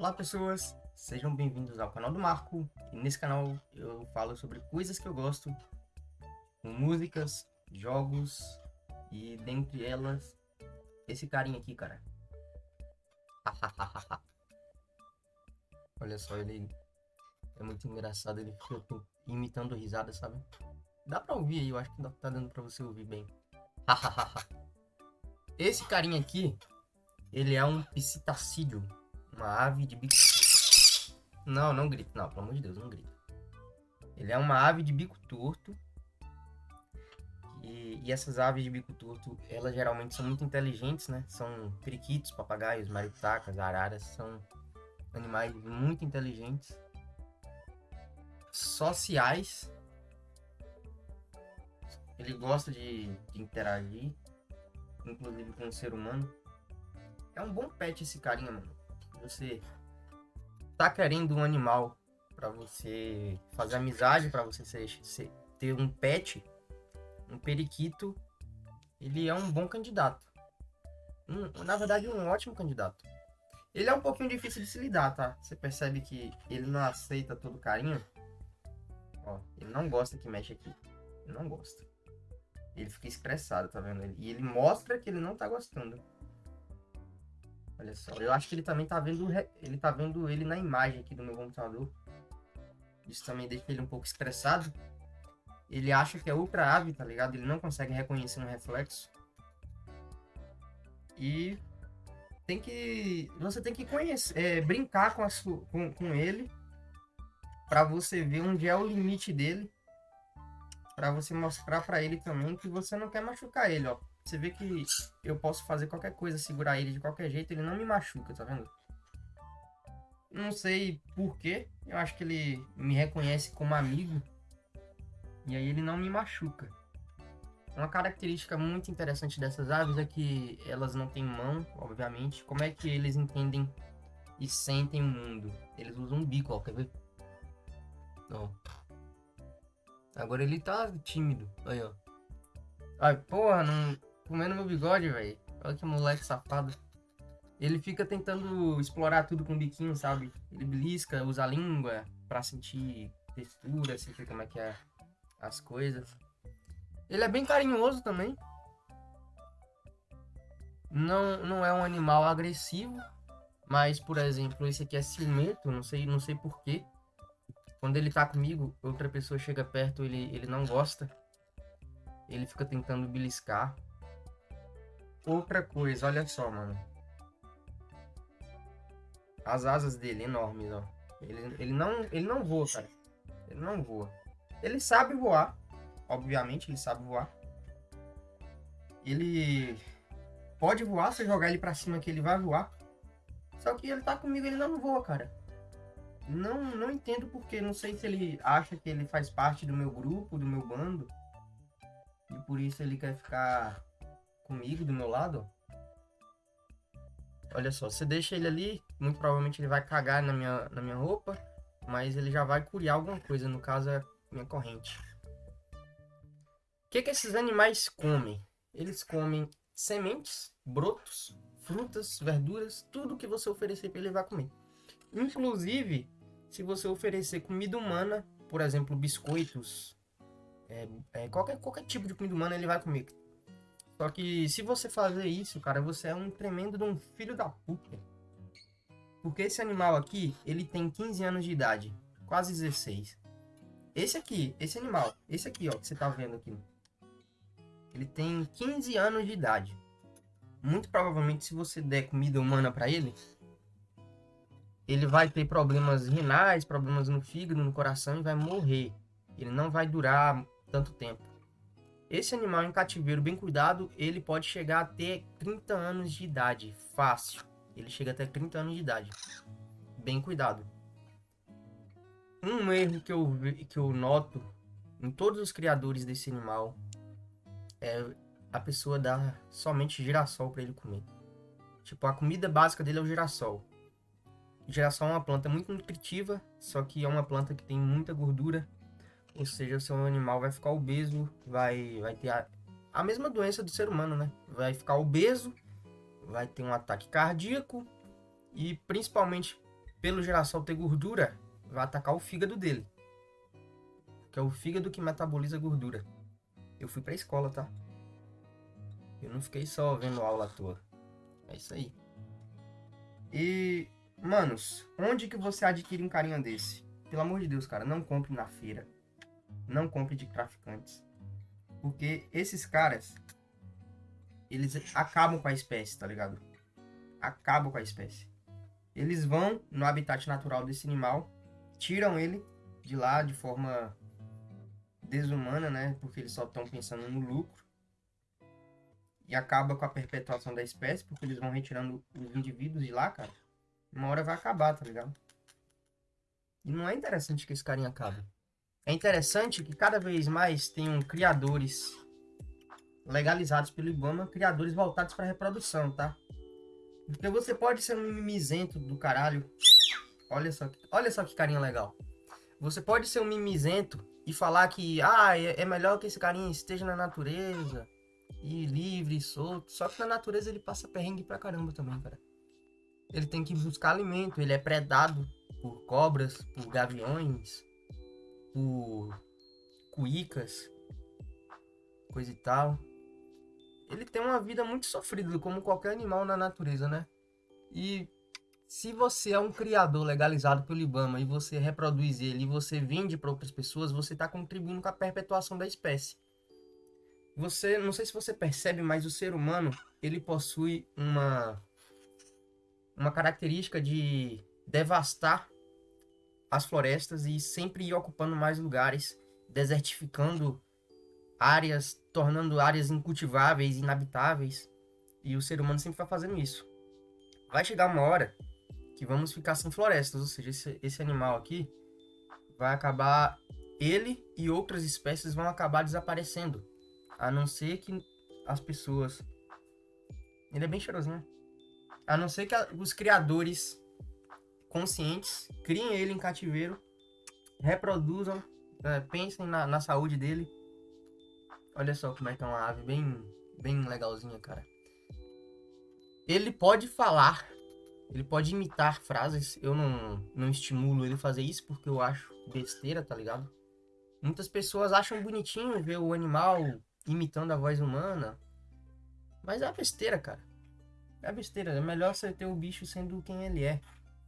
Olá pessoas, sejam bem-vindos ao canal do Marco e nesse canal eu falo sobre coisas que eu gosto, músicas, jogos e dentre elas esse carinha aqui, cara. Olha só, ele é muito engraçado, ele fica imitando risada, sabe? Dá pra ouvir aí, eu acho que tá dando pra você ouvir bem. esse carinha aqui, ele é um psitacídeo uma ave de bico... Não, não grita. Não, pelo amor de Deus, não grita. Ele é uma ave de bico torto. E, e, essas aves de bico torto, elas geralmente são muito inteligentes, né? São periquitos, papagaios, maritacas, araras. São animais muito inteligentes. Sociais. Ele gosta de, de interagir. Inclusive com o ser humano. É um bom pet esse carinha, mano você tá querendo um animal para você fazer amizade, para você ser, ser, ter um pet, um periquito, ele é um bom candidato. Um, na verdade, um ótimo candidato. Ele é um pouquinho difícil de se lidar, tá? Você percebe que ele não aceita todo carinho. Ó, ele não gosta que mexe aqui. Ele não gosta. Ele fica estressado, tá vendo? E ele mostra que ele não tá gostando. Olha só, eu acho que ele também tá vendo ele tá vendo ele na imagem aqui do meu computador. Isso também deixa ele um pouco estressado. Ele acha que é ultra ave, tá ligado? Ele não consegue reconhecer um reflexo. E tem que você tem que conhecer, é, brincar com, a com, com ele para você ver onde é o limite dele, para você mostrar para ele também que você não quer machucar ele, ó. Você vê que eu posso fazer qualquer coisa, segurar ele de qualquer jeito, ele não me machuca, tá vendo? Não sei porquê, eu acho que ele me reconhece como amigo. E aí ele não me machuca. Uma característica muito interessante dessas aves é que elas não têm mão, obviamente. Como é que eles entendem e sentem o mundo? Eles usam um bico, ó, quer ver? Ó. Agora ele tá tímido. Aí, ó. Ai, porra, não comendo meu bigode, velho. Olha que moleque safado. Ele fica tentando explorar tudo com o biquinho, sabe? Ele belisca, usa a língua pra sentir textura, sentir como é que é as coisas. Ele é bem carinhoso também. Não, não é um animal agressivo, mas, por exemplo, esse aqui é ciumento, não sei, não sei porquê. Quando ele tá comigo, outra pessoa chega perto, ele, ele não gosta. Ele fica tentando beliscar. Outra coisa, olha só, mano. As asas dele, enormes, ó. Ele, ele, não, ele não voa, cara. Ele não voa. Ele sabe voar. Obviamente, ele sabe voar. Ele pode voar, se jogar ele pra cima que ele vai voar. Só que ele tá comigo, ele não voa, cara. Não, não entendo porque. Não sei se ele acha que ele faz parte do meu grupo, do meu bando. E por isso ele quer ficar comigo, do meu lado, olha só, você deixa ele ali, muito provavelmente ele vai cagar na minha, na minha roupa, mas ele já vai curiar alguma coisa, no caso é minha corrente. O que, que esses animais comem? Eles comem sementes, brotos, frutas, verduras, tudo que você oferecer para ele vai comer. Inclusive, se você oferecer comida humana, por exemplo, biscoitos, é, é, qualquer, qualquer tipo de comida humana ele vai comer. Só que se você fazer isso, cara, você é um tremendo de um filho da puta. Porque esse animal aqui, ele tem 15 anos de idade. Quase 16. Esse aqui, esse animal, esse aqui, ó, que você tá vendo aqui. Ele tem 15 anos de idade. Muito provavelmente, se você der comida humana para ele, ele vai ter problemas renais, problemas no fígado, no coração e vai morrer. Ele não vai durar tanto tempo. Esse animal em cativeiro bem cuidado, ele pode chegar até 30 anos de idade, fácil. Ele chega até 30 anos de idade. Bem cuidado. Um erro que eu, que eu noto em todos os criadores desse animal é a pessoa dar somente girassol para ele comer. Tipo, a comida básica dele é o girassol. O girassol é uma planta muito nutritiva, só que é uma planta que tem muita gordura ou seja, o seu animal vai ficar obeso, vai, vai ter a, a mesma doença do ser humano, né? Vai ficar obeso, vai ter um ataque cardíaco e principalmente pelo girassol ter gordura, vai atacar o fígado dele. Que é o fígado que metaboliza gordura. Eu fui pra escola, tá? Eu não fiquei só vendo aula à toa. É isso aí. E, manos, onde que você adquire um carinha desse? Pelo amor de Deus, cara, não compre na feira. Não compre de traficantes. Porque esses caras, eles acabam com a espécie, tá ligado? Acabam com a espécie. Eles vão no habitat natural desse animal, tiram ele de lá de forma desumana, né? Porque eles só estão pensando no lucro. E acaba com a perpetuação da espécie, porque eles vão retirando os indivíduos de lá, cara. Uma hora vai acabar, tá ligado? E não é interessante que esse carinha acabe. É interessante que cada vez mais tenham criadores legalizados pelo IBAMA, criadores voltados para reprodução, tá? Porque você pode ser um mimizento do caralho. Olha só, olha só que carinha legal. Você pode ser um mimizento e falar que ah, é, é melhor que esse carinha esteja na natureza e livre e solto. Só que na natureza ele passa perrengue pra caramba também, cara. Ele tem que buscar alimento, ele é predado por cobras, por gaviões, por cuicas, coisa e tal. Ele tem uma vida muito sofrida, como qualquer animal na natureza, né? E se você é um criador legalizado pelo IBAMA e você reproduz ele e você vende para outras pessoas, você está contribuindo com a perpetuação da espécie. Você, não sei se você percebe, mas o ser humano, ele possui uma uma característica de devastar as florestas e sempre ir ocupando mais lugares, desertificando áreas, tornando áreas incultiváveis, inabitáveis. E o ser humano sempre vai fazendo isso. Vai chegar uma hora que vamos ficar sem florestas, ou seja, esse, esse animal aqui vai acabar, ele e outras espécies vão acabar desaparecendo, a não ser que as pessoas. Ele é bem cheirosinho. A não ser que os criadores conscientes, criem ele em cativeiro, reproduzam, é, pensem na, na, saúde dele. Olha só como é que é uma ave bem, bem legalzinha, cara. Ele pode falar, ele pode imitar frases. Eu não, não estimulo ele a fazer isso porque eu acho besteira, tá ligado? Muitas pessoas acham bonitinho ver o animal imitando a voz humana. Mas é besteira, cara. É besteira. É melhor você ter o bicho sendo quem ele é.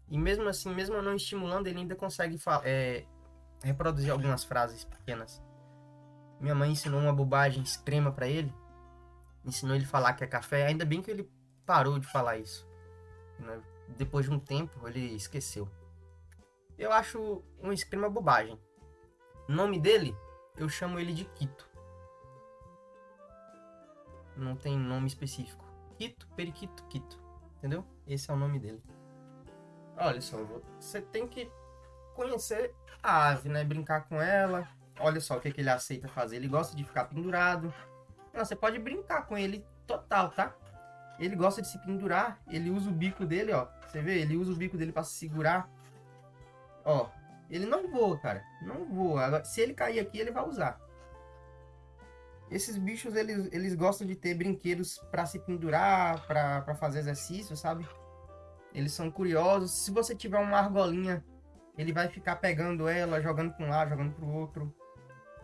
E mesmo assim, mesmo não estimulando, ele ainda consegue é, reproduzir algumas frases pequenas. Minha mãe ensinou uma bobagem extrema para ele. Ensinou ele falar que é café. Ainda bem que ele parou de falar isso. Né? Depois de um tempo, ele esqueceu. Eu acho uma extrema bobagem. O nome dele, eu chamo ele de Quito. Não tem nome específico. Quito, Periquito, Quito. Entendeu? Esse é o nome dele. Olha só, você tem que conhecer a ave, né? Brincar com ela. Olha só o que, que ele aceita fazer. Ele gosta de ficar pendurado. Não, você pode brincar com ele total, tá? Ele gosta de se pendurar. Ele usa o bico dele, ó. Você vê? Ele usa o bico dele para se segurar. Ó. Ele não voa, cara. Não voa. Agora, se ele cair aqui, ele vai usar. Esses bichos, eles, eles gostam de ter brinquedos para se pendurar, para fazer exercício, sabe? Eles são curiosos. Se você tiver uma argolinha, ele vai ficar pegando ela, jogando para um lado, jogando para o outro.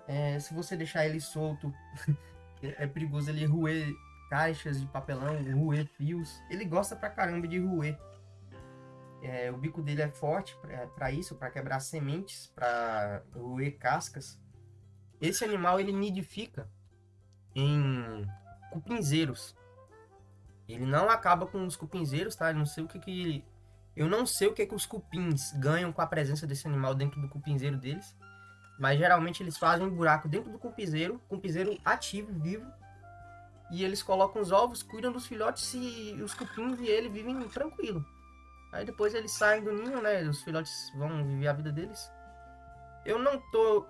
É, se você deixar ele solto, é perigoso ele roer caixas de papelão, roer fios. Ele gosta pra caramba de roer. É, o bico dele é forte para isso, para quebrar sementes, para roer cascas. Esse animal ele nidifica em cupinzeiros. Ele não acaba com os cupinzeiros, tá? Eu não sei o que que... Eu não sei o que que os cupins ganham com a presença desse animal dentro do cupinzeiro deles. Mas geralmente eles fazem um buraco dentro do cupinzeiro, cupinzeiro ativo, vivo. E eles colocam os ovos, cuidam dos filhotes e os cupins e ele vivem tranquilo. Aí depois eles saem do ninho, né? Os filhotes vão viver a vida deles. Eu não tô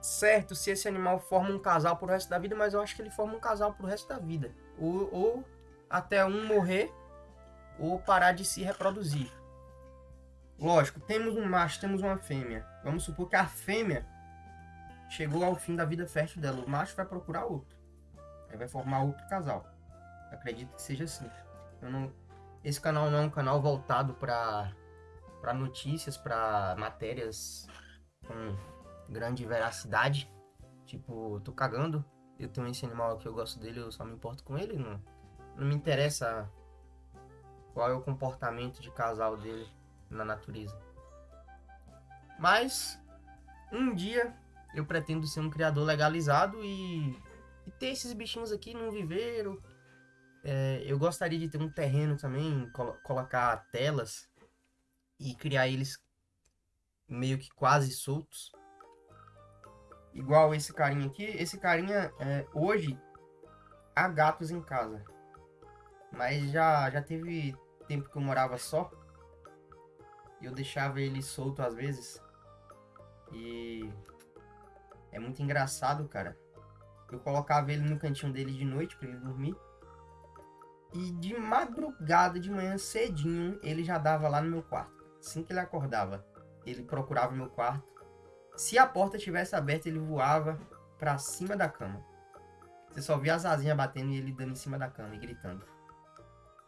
certo se esse animal forma um casal pro resto da vida, mas eu acho que ele forma um casal pro resto da vida. Ou, ou até um morrer ou parar de se reproduzir. Lógico, temos um macho, temos uma fêmea. Vamos supor que a fêmea chegou ao fim da vida fértil dela. O macho vai procurar outro. Aí vai formar outro casal. acredito que seja assim. Não... Esse canal não é um canal voltado para para notícias, para matérias com grande veracidade. Tipo, tô cagando, eu tenho esse animal aqui, eu gosto dele, eu só me importo com ele, não, não me interessa qual é o comportamento de casal dele na natureza. Mas um dia eu pretendo ser um criador legalizado e, e ter esses bichinhos aqui num viveiro. É, eu gostaria de ter um terreno também, colo colocar telas e criar eles meio que quase soltos. Igual esse carinha aqui. Esse carinha, é, hoje, há gatos em casa. Mas já, já teve tempo que eu morava só. E eu deixava ele solto às vezes. E é muito engraçado, cara. Eu colocava ele no cantinho dele de noite para ele dormir. E de madrugada, de manhã cedinho, ele já dava lá no meu quarto. Assim que ele acordava, ele procurava meu quarto. Se a porta estivesse aberta, ele voava para cima da cama. Você só via as asinhas batendo e ele dando em cima da cama e gritando.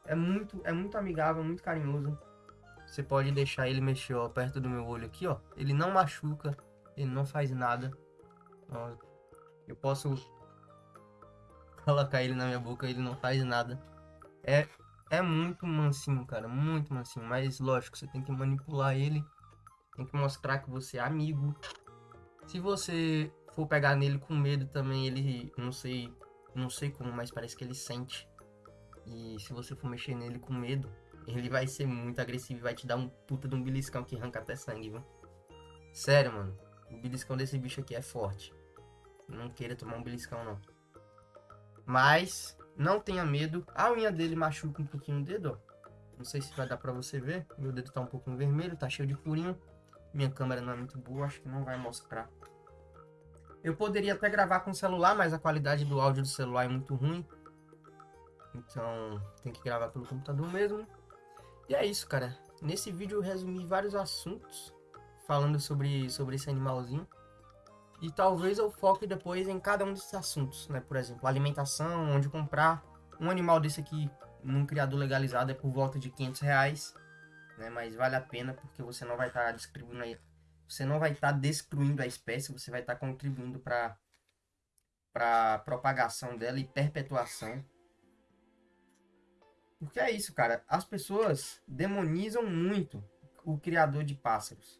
É muito, é muito amigável, muito carinhoso. Você pode deixar ele mexer ó, perto do meu olho aqui, ó. Ele não machuca, ele não faz nada. Ó, eu posso colocar ele na minha boca, ele não faz nada. É, é muito mansinho, cara, muito mansinho. Mas lógico, você tem que manipular ele. Tem que mostrar que você é amigo. Se você for pegar nele com medo também, ele, não sei, não sei como, mas parece que ele sente. E se você for mexer nele com medo, ele vai ser muito agressivo e vai te dar um puta de um beliscão que arranca até sangue, viu? Sério, mano. O beliscão desse bicho aqui é forte. Não queira tomar um beliscão, não. Mas, não tenha medo. A unha dele machuca um pouquinho o dedo, ó. Não sei se vai dar pra você ver. Meu dedo tá um pouquinho vermelho, tá cheio de furinho. Minha câmera não é muito boa, acho que não vai mostrar. Eu poderia até gravar com o celular, mas a qualidade do áudio do celular é muito ruim. Então, tem que gravar pelo computador mesmo. E é isso, cara. Nesse vídeo eu resumi vários assuntos falando sobre, sobre esse animalzinho. E talvez eu foque depois em cada um desses assuntos, né? Por exemplo, alimentação, onde comprar. Um animal desse aqui, num criador legalizado, é por volta de 500 reais. Né? Mas vale a pena porque você não vai estar tá distribuindo aí. Você não vai estar tá destruindo a espécie, você vai estar tá contribuindo para para propagação dela e perpetuação porque é isso, cara. As pessoas demonizam muito o criador de pássaros.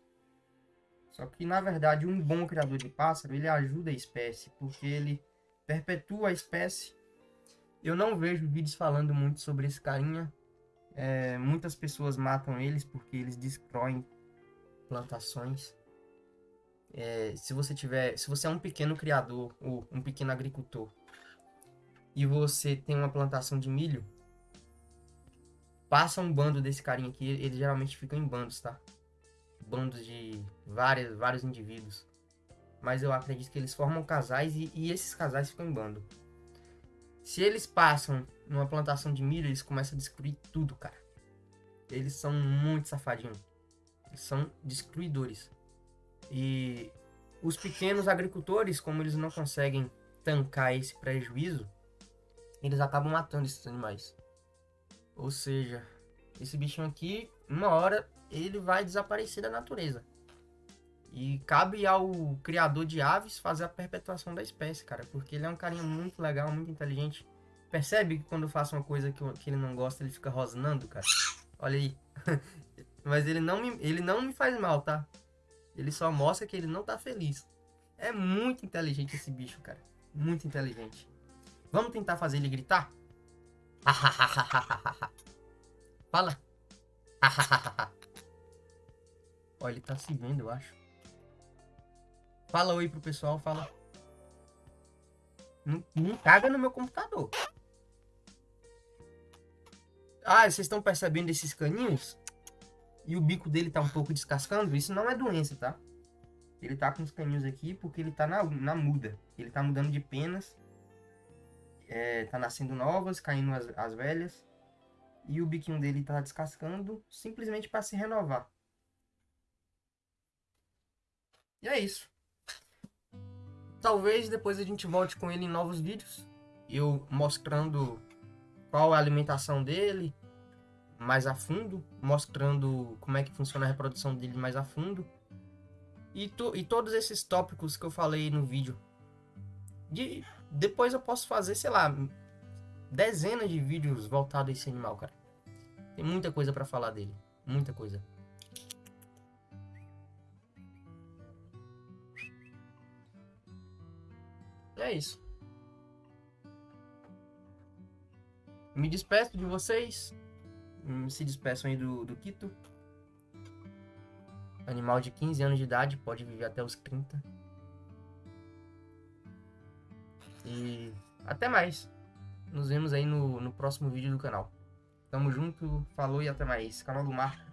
Só que, na verdade, um bom criador de pássaro, ele ajuda a espécie, porque ele perpetua a espécie. Eu não vejo vídeos falando muito sobre esse carinha. É, muitas pessoas matam eles porque eles destroem plantações. É, se você tiver, se você é um pequeno criador ou um pequeno agricultor e você tem uma plantação de milho, passa um bando desse carinha aqui, eles geralmente ficam em bandos, tá? Bandos de várias, vários indivíduos. Mas eu acredito que eles formam casais e, e esses casais ficam em bando. Se eles passam numa plantação de milho, eles começam a destruir tudo, cara. Eles são muito safadinhos. Eles são destruidores. E os pequenos agricultores, como eles não conseguem tancar esse prejuízo, eles acabam matando esses animais. Ou seja, esse bichinho aqui, uma hora, ele vai desaparecer da natureza. E cabe ao criador de aves fazer a perpetuação da espécie, cara. Porque ele é um carinha muito legal, muito inteligente. Percebe que quando eu faço uma coisa que, que ele não gosta, ele fica rosnando, cara? Olha aí. Mas ele não, me, ele não me faz mal, tá? Ele só mostra que ele não tá feliz. É muito inteligente esse bicho, cara. Muito inteligente. Vamos tentar fazer ele gritar? Fala. Olha, ele tá se vendo, eu acho. Fala oi pro pessoal, fala. Não, não caga no meu computador. Ah, vocês estão percebendo esses caninhos? E o bico dele tá um pouco descascando? Isso não é doença, tá? Ele tá com os caninhos aqui porque ele tá na, na muda. Ele tá mudando de penas é, tá nascendo novas, caindo as, as velhas. E o biquinho dele tá descascando simplesmente para se renovar. E é isso. Talvez depois a gente volte com ele em novos vídeos. Eu mostrando qual é a alimentação dele. mais a fundo, mostrando como é que funciona a reprodução dele mais a fundo. E, to, e todos esses tópicos que eu falei no vídeo. De, depois eu posso fazer, sei lá, dezenas de vídeos voltados a esse animal, cara. Tem muita coisa para falar dele. Muita coisa. É isso. Me despeço de vocês. Se despeçam aí do, do Quito. Animal de 15 anos de idade, pode viver até os 30. E até mais. Nos vemos aí no, no próximo vídeo do canal. Tamo junto, falou e até mais. Canal do Marco.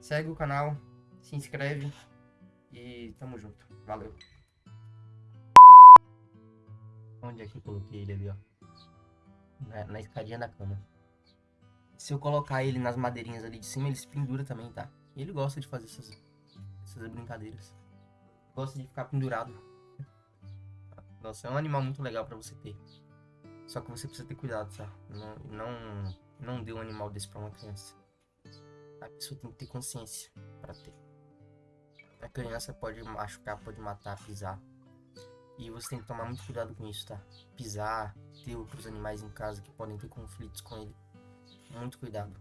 Segue o canal, se inscreve e tamo junto. Valeu. Onde é que eu coloquei ele ali, ó? Na, na escadinha da cama. Se eu colocar ele nas madeirinhas ali de cima, ele se pendura também, tá? Ele gosta de fazer essas, essas brincadeiras. Gosta de ficar pendurado. Nossa, é um animal muito legal para você ter. Só que você precisa ter cuidado, tá? Não, não, não dê um animal desse pra uma criança. A pessoa tem que ter consciência para ter. A criança pode machucar, pode matar, pisar. E você tem que tomar muito cuidado com isso, tá? Pisar, ter outros animais em casa que podem ter conflitos com ele. Muito cuidado.